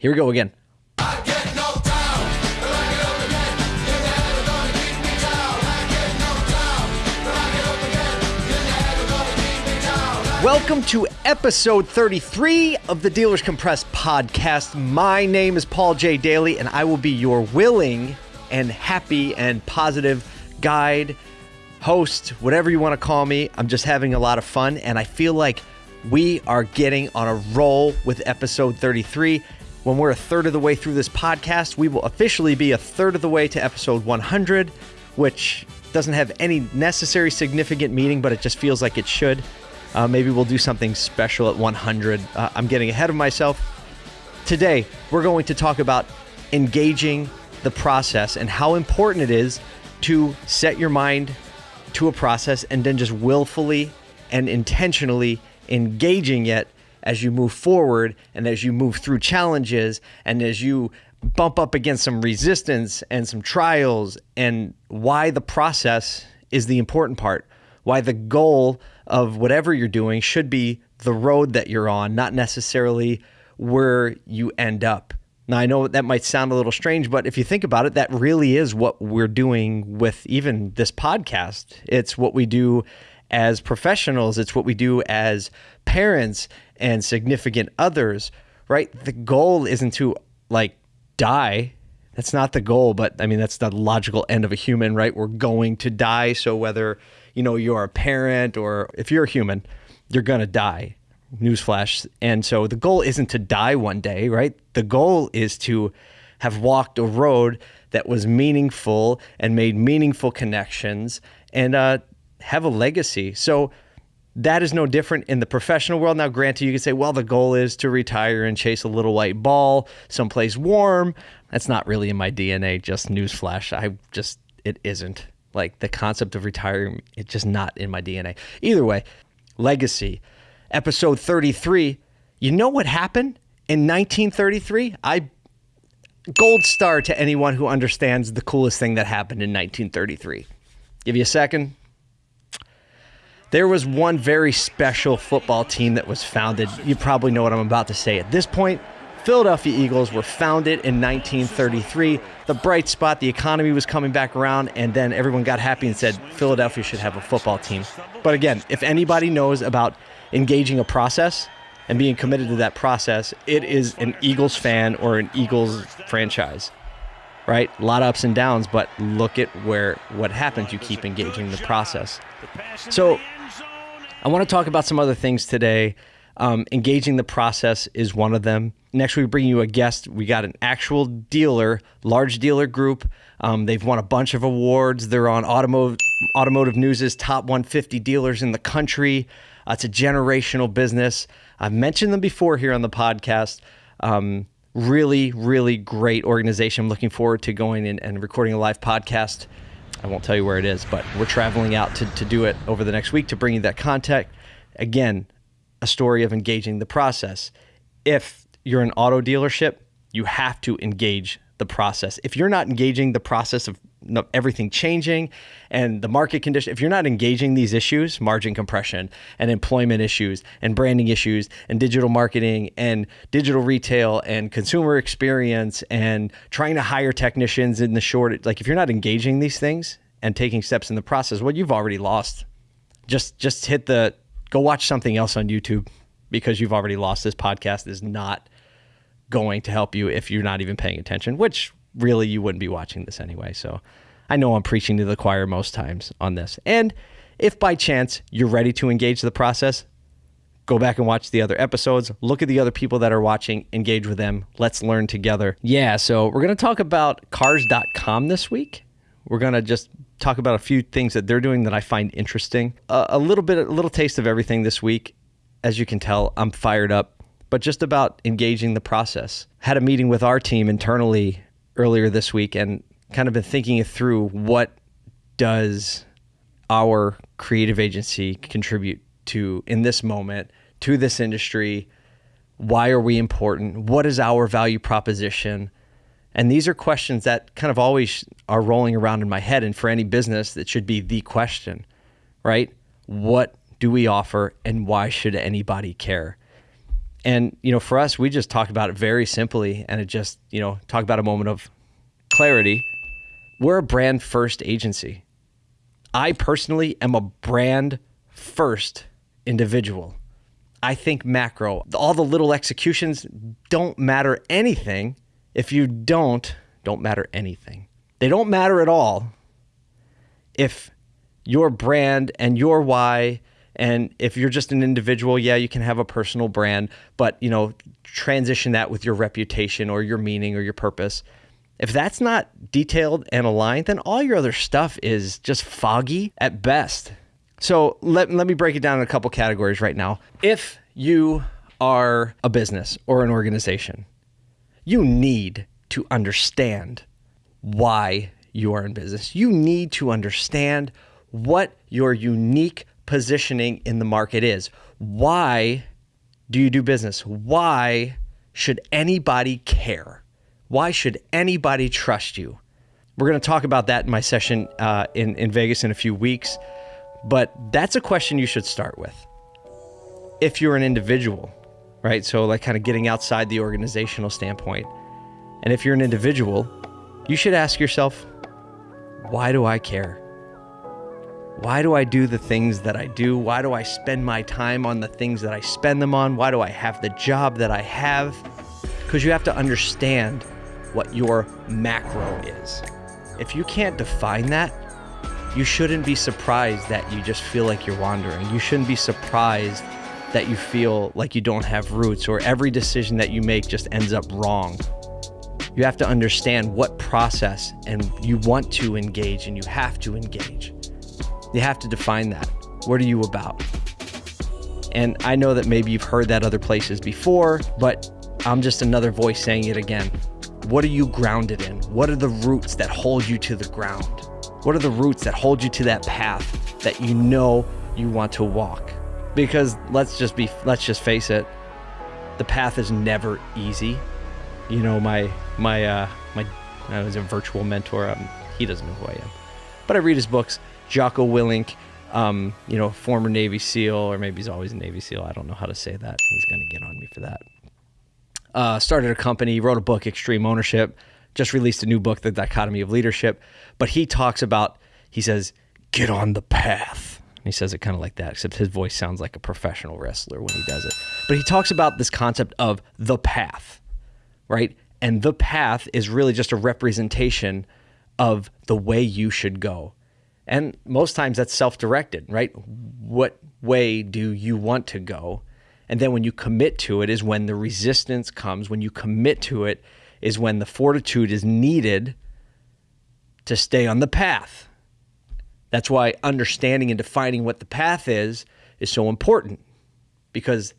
Here we go again. Welcome to episode 33 of the Dealers Compressed podcast. My name is Paul J. Daly, and I will be your willing and happy and positive guide, host, whatever you want to call me. I'm just having a lot of fun, and I feel like we are getting on a roll with episode 33. When we're a third of the way through this podcast, we will officially be a third of the way to episode 100, which doesn't have any necessary significant meaning, but it just feels like it should. Uh, maybe we'll do something special at 100. Uh, I'm getting ahead of myself. Today, we're going to talk about engaging the process and how important it is to set your mind to a process and then just willfully and intentionally engaging it as you move forward and as you move through challenges and as you bump up against some resistance and some trials and why the process is the important part why the goal of whatever you're doing should be the road that you're on, not necessarily where you end up. Now, I know that might sound a little strange, but if you think about it, that really is what we're doing with even this podcast. It's what we do as professionals, it's what we do as parents and significant others, right? The goal isn't to like die. That's not the goal, but I mean, that's the logical end of a human, right? We're going to die. So whether you know, you're a parent or if you're a human, you're going to die. Newsflash. And so the goal isn't to die one day, right? The goal is to have walked a road that was meaningful and made meaningful connections and uh, have a legacy. So that is no different in the professional world. Now, granted, you can say, well, the goal is to retire and chase a little white ball someplace warm. That's not really in my DNA, just newsflash. I just, it isn't like the concept of retiring it's just not in my dna either way legacy episode 33 you know what happened in 1933 i gold star to anyone who understands the coolest thing that happened in 1933 give you a second there was one very special football team that was founded you probably know what i'm about to say at this point Philadelphia Eagles were founded in 1933. The bright spot, the economy was coming back around, and then everyone got happy and said Philadelphia should have a football team. But again, if anybody knows about engaging a process and being committed to that process, it is an Eagles fan or an Eagles franchise. Right? A lot of ups and downs, but look at where what happens. You keep engaging the process. So I want to talk about some other things today. Um, engaging the process is one of them. Next, we bring you a guest. We got an actual dealer, large dealer group. Um, they've won a bunch of awards. They're on automotive automotive news's top 150 dealers in the country. Uh, it's a generational business. I've mentioned them before here on the podcast. Um, really, really great organization. I'm looking forward to going in and recording a live podcast. I won't tell you where it is, but we're traveling out to, to do it over the next week to bring you that contact. Again, a story of engaging the process. If you're an auto dealership, you have to engage the process. If you're not engaging the process of everything changing and the market condition, if you're not engaging these issues, margin compression and employment issues and branding issues and digital marketing and digital retail and consumer experience and trying to hire technicians in the short, like if you're not engaging these things and taking steps in the process, well, you've already lost. Just just hit the go watch something else on YouTube because you've already lost. This podcast is not going to help you if you're not even paying attention, which really you wouldn't be watching this anyway. So I know I'm preaching to the choir most times on this. And if by chance you're ready to engage the process, go back and watch the other episodes, look at the other people that are watching, engage with them. Let's learn together. Yeah, so we're going to talk about cars.com this week. We're going to just talk about a few things that they're doing that I find interesting. A little bit, a little taste of everything this week. As you can tell, I'm fired up, but just about engaging the process. Had a meeting with our team internally earlier this week and kind of been thinking through what does our creative agency contribute to in this moment to this industry why are we important what is our value proposition and these are questions that kind of always are rolling around in my head. And for any business, that should be the question, right? What do we offer and why should anybody care? And, you know, for us, we just talk about it very simply and it just, you know, talk about a moment of clarity. We're a brand first agency. I personally am a brand first individual. I think macro, all the little executions don't matter anything if you don't, don't matter anything. They don't matter at all if your brand and your why and if you're just an individual, yeah, you can have a personal brand, but you know, transition that with your reputation or your meaning or your purpose. If that's not detailed and aligned, then all your other stuff is just foggy at best. So let, let me break it down in a couple categories right now. If you are a business or an organization, you need to understand why you are in business. You need to understand what your unique positioning in the market is. Why do you do business? Why should anybody care? Why should anybody trust you? We're going to talk about that in my session uh, in, in Vegas in a few weeks, but that's a question you should start with. If you're an individual, right? So, like, kind of getting outside the organizational standpoint. And if you're an individual, you should ask yourself, why do I care? Why do I do the things that I do? Why do I spend my time on the things that I spend them on? Why do I have the job that I have? Because you have to understand what your macro is. If you can't define that, you shouldn't be surprised that you just feel like you're wandering. You shouldn't be surprised that you feel like you don't have roots or every decision that you make just ends up wrong. You have to understand what process and you want to engage and you have to engage. You have to define that. What are you about? And I know that maybe you've heard that other places before, but I'm just another voice saying it again. What are you grounded in? What are the roots that hold you to the ground? What are the roots that hold you to that path that you know you want to walk? Because let's just be let's just face it, the path is never easy. You know, my my uh my I was a virtual mentor. Um, he doesn't know who I am, but I read his books Jocko Willink, um, you know, former Navy SEAL, or maybe he's always a Navy SEAL. I don't know how to say that. He's going to get on me for that. Uh, started a company, wrote a book, Extreme Ownership, just released a new book, The Dichotomy of Leadership. But he talks about, he says, get on the path. And he says it kind of like that, except his voice sounds like a professional wrestler when he does it. But he talks about this concept of the path, right? And the path is really just a representation of the way you should go. And most times that's self directed, right? What way do you want to go? And then when you commit to it is when the resistance comes. When you commit to it is when the fortitude is needed to stay on the path. That's why understanding and defining what the path is is so important because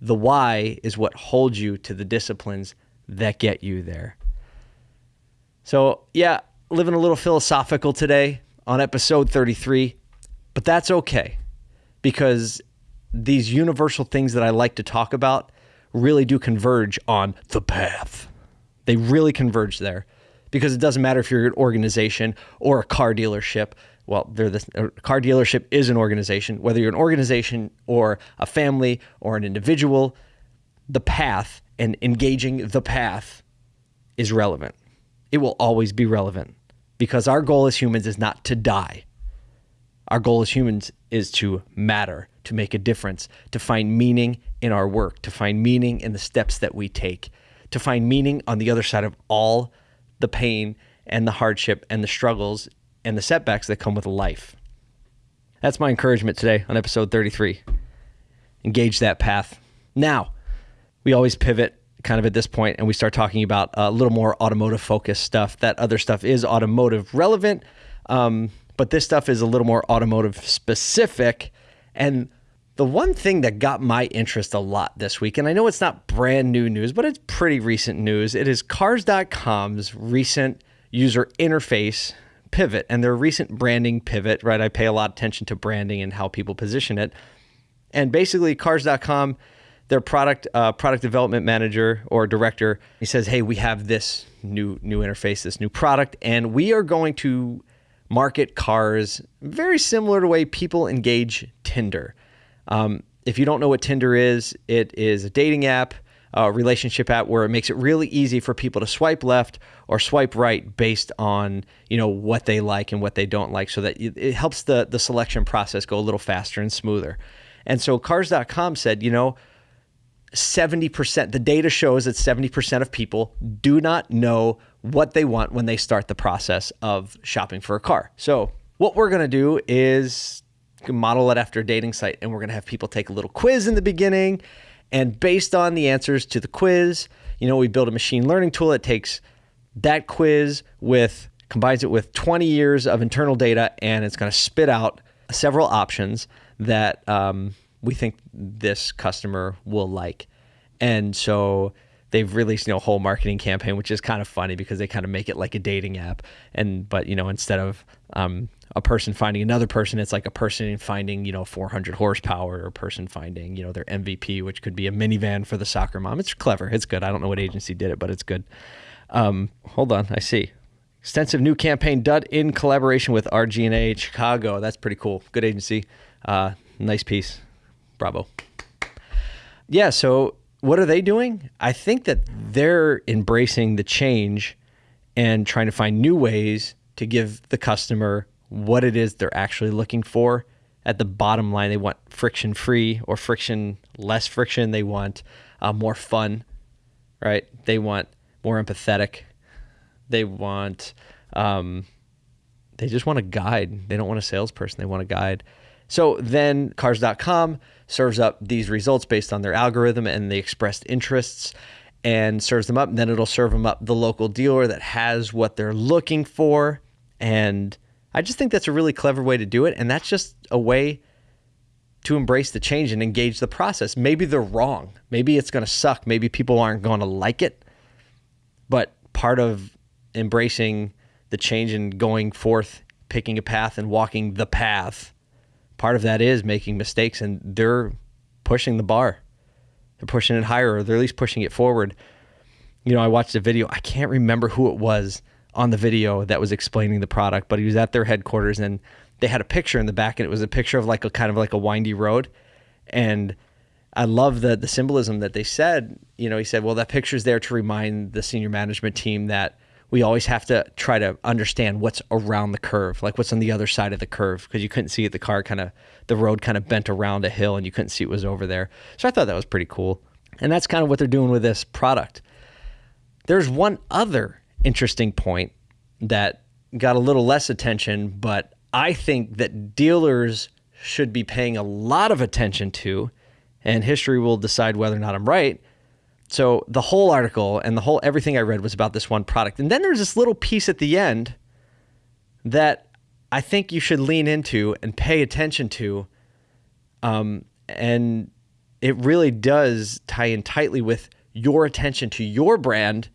the why is what holds you to the disciplines that get you there. So, yeah, living a little philosophical today on episode 33, but that's okay because these universal things that I like to talk about really do converge on the path. They really converge there because it doesn't matter if you're an organization or a car dealership. Well, they're the a car dealership is an organization. Whether you're an organization or a family or an individual, the path and engaging the path is relevant. It will always be relevant because our goal as humans is not to die. Our goal as humans is to matter, to make a difference, to find meaning in our work, to find meaning in the steps that we take, to find meaning on the other side of all the pain and the hardship and the struggles and the setbacks that come with life. That's my encouragement today on episode 33. Engage that path. Now, we always pivot kind of at this point and we start talking about a little more automotive focused stuff. That other stuff is automotive relevant, um, but this stuff is a little more automotive specific. And the one thing that got my interest a lot this week, and I know it's not brand new news, but it's pretty recent news, it is Cars.com's recent user interface pivot and their recent branding pivot, right? I pay a lot of attention to branding and how people position it. And basically, Cars.com their product uh, product development manager or director he says hey we have this new new interface this new product and we are going to market cars very similar to the way people engage tinder um, if you don't know what Tinder is, it is a dating app, a relationship app where it makes it really easy for people to swipe left or swipe right based on you know what they like and what they don't like, so that it helps the the selection process go a little faster and smoother. And so Cars.com said, you know, 70%, the data shows that 70% of people do not know what they want when they start the process of shopping for a car. So, what we're going to do is model it after a dating site, and we're going to have people take a little quiz in the beginning. And based on the answers to the quiz, you know, we build a machine learning tool that takes that quiz with, combines it with 20 years of internal data, and it's going to spit out several options that um, we think this customer will like. And so they've released you know a whole marketing campaign, which is kind of funny because they kind of make it like a dating app. And but you know instead of um, a person finding another person, it's like a person finding you know 400 horsepower, or a person finding you know their MVP, which could be a minivan for the soccer mom. It's clever. It's good. I don't know what agency did it, but it's good. Um, hold on, I see. Extensive new campaign done in collaboration with RG&A Chicago. That's pretty cool. Good agency. Uh, nice piece. Bravo. Yeah, so what are they doing? I think that they're embracing the change and trying to find new ways to give the customer what it is they're actually looking for. At the bottom line, they want friction free or friction less friction. They want uh, more fun, right? They want more empathetic. They want, um, they just want a guide. They don't want a salesperson. They want a guide. So then cars.com serves up these results based on their algorithm and the expressed interests and serves them up. And then it'll serve them up the local dealer that has what they're looking for. And I just think that's a really clever way to do it. And that's just a way to embrace the change and engage the process. Maybe they're wrong. Maybe it's going to suck. Maybe people aren't going to like it. But part of embracing the change and going forth, picking a path and walking the path part of that is making mistakes and they're pushing the bar. They're pushing it higher or they're at least pushing it forward. You know, I watched a video, I can't remember who it was on the video that was explaining the product, but he was at their headquarters and they had a picture in the back and it was a picture of like a kind of like a windy road. And I love the the symbolism that they said, you know, he said, well, that picture's there to remind the senior management team that we always have to try to understand what's around the curve, like what's on the other side of the curve, because you couldn't see it. The car kind of, the road kind of bent around a hill and you couldn't see it was over there. So I thought that was pretty cool. And that's kind of what they're doing with this product. There's one other interesting point that got a little less attention, but I think that dealers should be paying a lot of attention to, and history will decide whether or not I'm right so the whole article and the whole everything I read was about this one product. And then there's this little piece at the end that I think you should lean into and pay attention to. Um, and it really does tie in tightly with your attention to your brand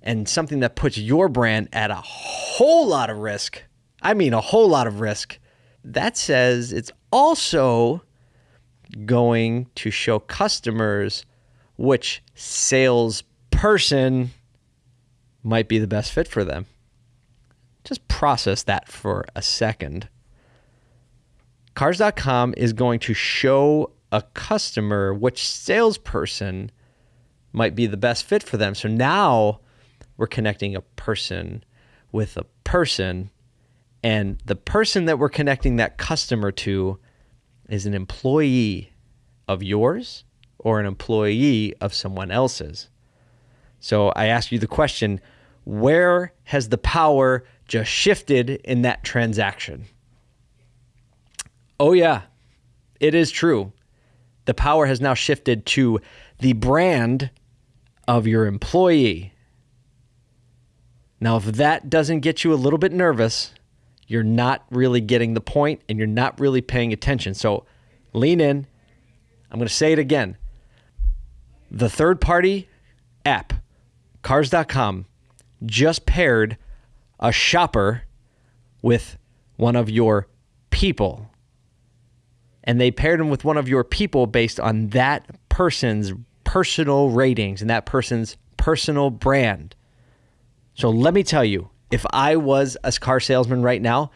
and something that puts your brand at a whole lot of risk. I mean, a whole lot of risk. That says it's also going to show customers which salesperson might be the best fit for them. Just process that for a second. Cars.com is going to show a customer which salesperson might be the best fit for them. So now we're connecting a person with a person, and the person that we're connecting that customer to is an employee of yours or an employee of someone else's. So I ask you the question where has the power just shifted in that transaction? Oh, yeah, it is true. The power has now shifted to the brand of your employee. Now, if that doesn't get you a little bit nervous, you're not really getting the point and you're not really paying attention. So lean in. I'm going to say it again the third party app, cars.com, just paired a shopper with one of your people. And they paired them with one of your people based on that person's personal ratings and that person's personal brand. So let me tell you, if I was a car salesman right now,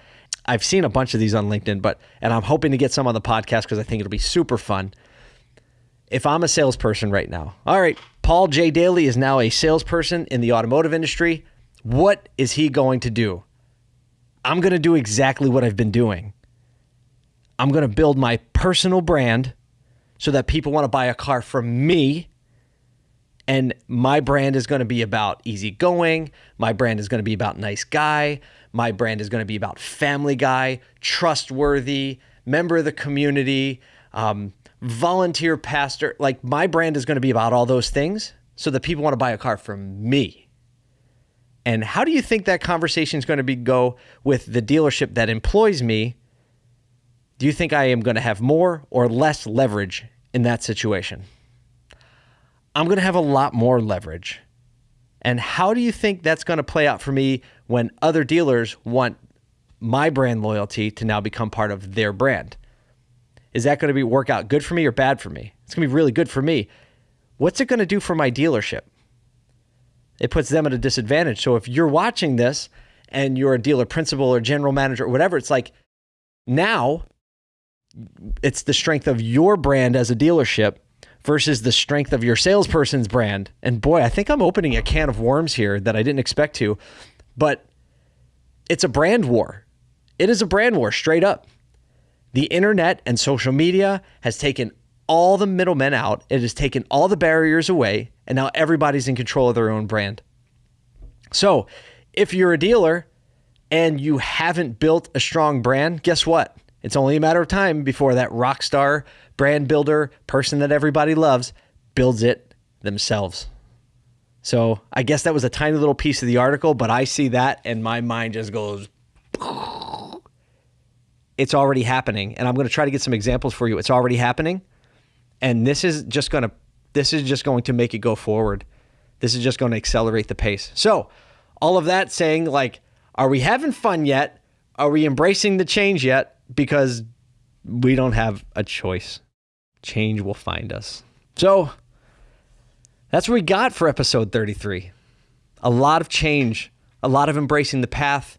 I've seen a bunch of these on LinkedIn, but and I'm hoping to get some on the podcast because I think it'll be super fun if I'm a salesperson right now, all right, Paul J. Daly is now a salesperson in the automotive industry. What is he going to do? I'm going to do exactly what I've been doing. I'm going to build my personal brand so that people want to buy a car from me. And my brand is going to be about easygoing. My brand is going to be about nice guy. My brand is going to be about family guy, trustworthy, member of the community, um, volunteer pastor. Like my brand is going to be about all those things so that people want to buy a car from me. And how do you think that conversation is going to be go with the dealership that employs me? Do you think I am going to have more or less leverage in that situation? I'm going to have a lot more leverage. And how do you think that's going to play out for me when other dealers want my brand loyalty to now become part of their brand? Is that going to be work out good for me or bad for me? It's going to be really good for me. What's it going to do for my dealership? It puts them at a disadvantage. So if you're watching this and you're a dealer principal or general manager or whatever, it's like now it's the strength of your brand as a dealership versus the strength of your salesperson's brand. And boy, I think I'm opening a can of worms here that I didn't expect to, but it's a brand war. It is a brand war straight up. The internet and social media has taken all the middlemen out. It has taken all the barriers away, and now everybody's in control of their own brand. So, if you're a dealer and you haven't built a strong brand, guess what? It's only a matter of time before that rock star, brand builder, person that everybody loves builds it themselves. So I guess that was a tiny little piece of the article, but I see that and my mind just goes. It's already happening. And I'm going to try to get some examples for you. It's already happening. And this is just going to this is just going to make it go forward. This is just going to accelerate the pace. So, all of that saying like are we having fun yet? Are we embracing the change yet? because we don't have a choice. Change will find us. So that's what we got for episode 33. A lot of change, a lot of embracing the path.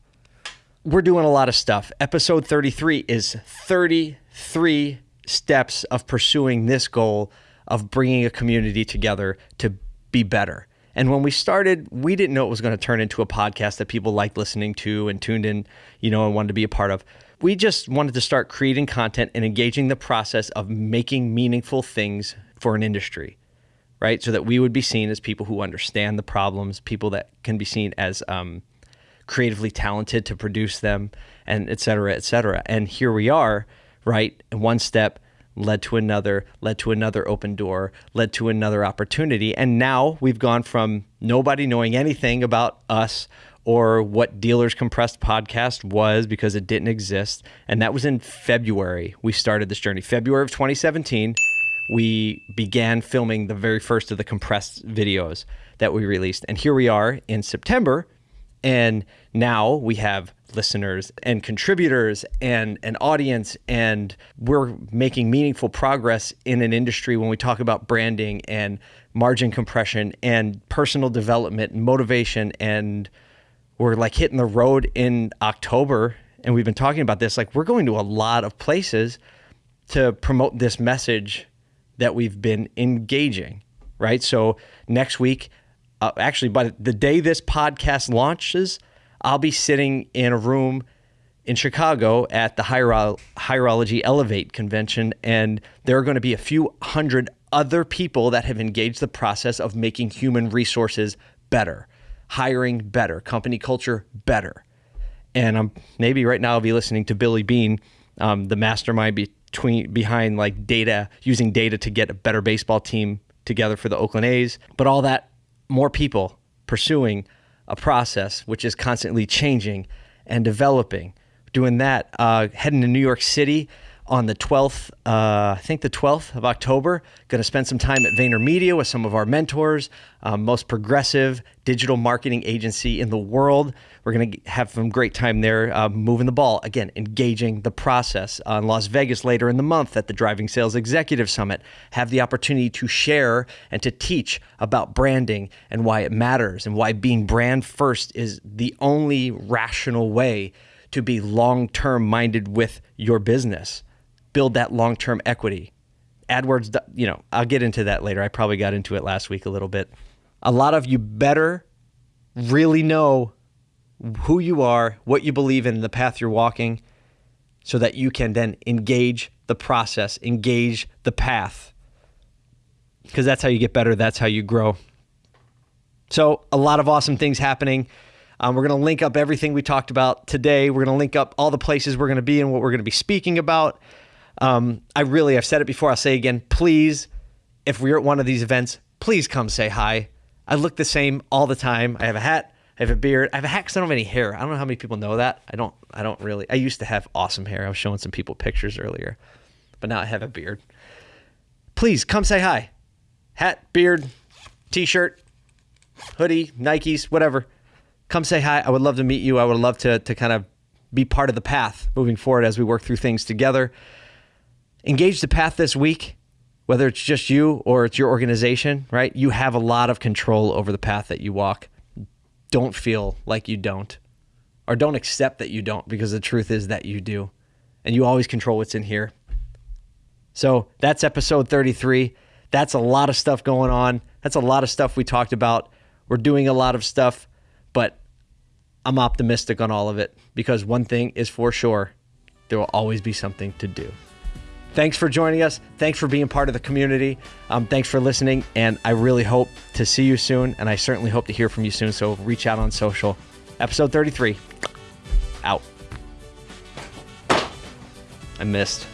We're doing a lot of stuff. Episode 33 is 33 steps of pursuing this goal of bringing a community together to be better. And when we started, we didn't know it was going to turn into a podcast that people liked listening to and tuned in, you know, and wanted to be a part of we just wanted to start creating content and engaging the process of making meaningful things for an industry, right? So that we would be seen as people who understand the problems, people that can be seen as um, creatively talented to produce them, and et cetera, et cetera. And here we are, right? And One step led to another, led to another open door, led to another opportunity. And now we've gone from nobody knowing anything about us or what Dealers Compressed podcast was because it didn't exist. And that was in February. We started this journey. February of 2017, we began filming the very first of the compressed videos that we released. And here we are in September. And now we have listeners and contributors and an audience and we're making meaningful progress in an industry when we talk about branding and margin compression and personal development and motivation. And we're like hitting the road in October and we've been talking about this. Like we're going to a lot of places to promote this message that we've been engaging right? So next week uh, actually by the day this podcast launches i'll be sitting in a room in chicago at the Hiro- Hireology elevate convention and there are going to be a few hundred other people that have engaged the process of making human resources better hiring better, company culture better. And I'm maybe right now I'll be listening to Billy Beane, um, the mastermind between behind like data, using data to get a better baseball team together for the Oakland A's. But all that, more people pursuing a process which is constantly changing and developing. Doing that, uh, heading to New York City on the 12th, uh, I think the 12th of October. Going to spend some time at VaynerMedia with some of our mentors, um, most progressive digital marketing agency in the world. We're going to have some great time there, uh, moving the ball again, engaging the process. Uh, in Las Vegas later in the month at the Driving Sales Executive Summit, have the opportunity to share and to teach about branding and why it matters and why being brand first is the only rational way to be long term minded with your business build that long term equity AdWords, you know, I'll get into that later. I probably got into it last week a little bit. A lot of you better really know who you are, what you believe in, the path you're walking, so that you can then engage the process, engage the path. Because that's how you get better, that's how you grow. So, a lot of awesome things happening. Um, we're going to link up everything we talked about today. We're going to link up all the places we're going to be and what we're going to be speaking about. Um, I really, I've said it before, I'll say again, please, if we're at one of these events, please come say hi. I look the same all the time. I have a hat, I have a beard, I have a hat because I don't have any hair. I don't know how many people know that. I don't, I don't really, I used to have awesome hair. I was showing some people pictures earlier, but now I have a beard. Please come say hi. Hat, beard, t shirt, hoodie, Nikes, whatever. Come say hi. I would love to meet you. I would love to, to kind of be part of the path moving forward as we work through things together engage the path this week, whether it's just you or it's your organization, right? You have a lot of control over the path that you walk. Don't feel like you don't, or don't accept that you don't, because the truth is that you do. And you always control what's in here. So that's episode 33. That's a lot of stuff going on. That's a lot of stuff we talked about. We're doing a lot of stuff, but I'm optimistic on all of it because one thing is for sure there will always be something to do. Thanks for joining us. Thanks for being part of the community. Um, thanks for listening. And I really hope to see you soon. And I certainly hope to hear from you soon. So reach out on social. Episode 33. Out. I missed.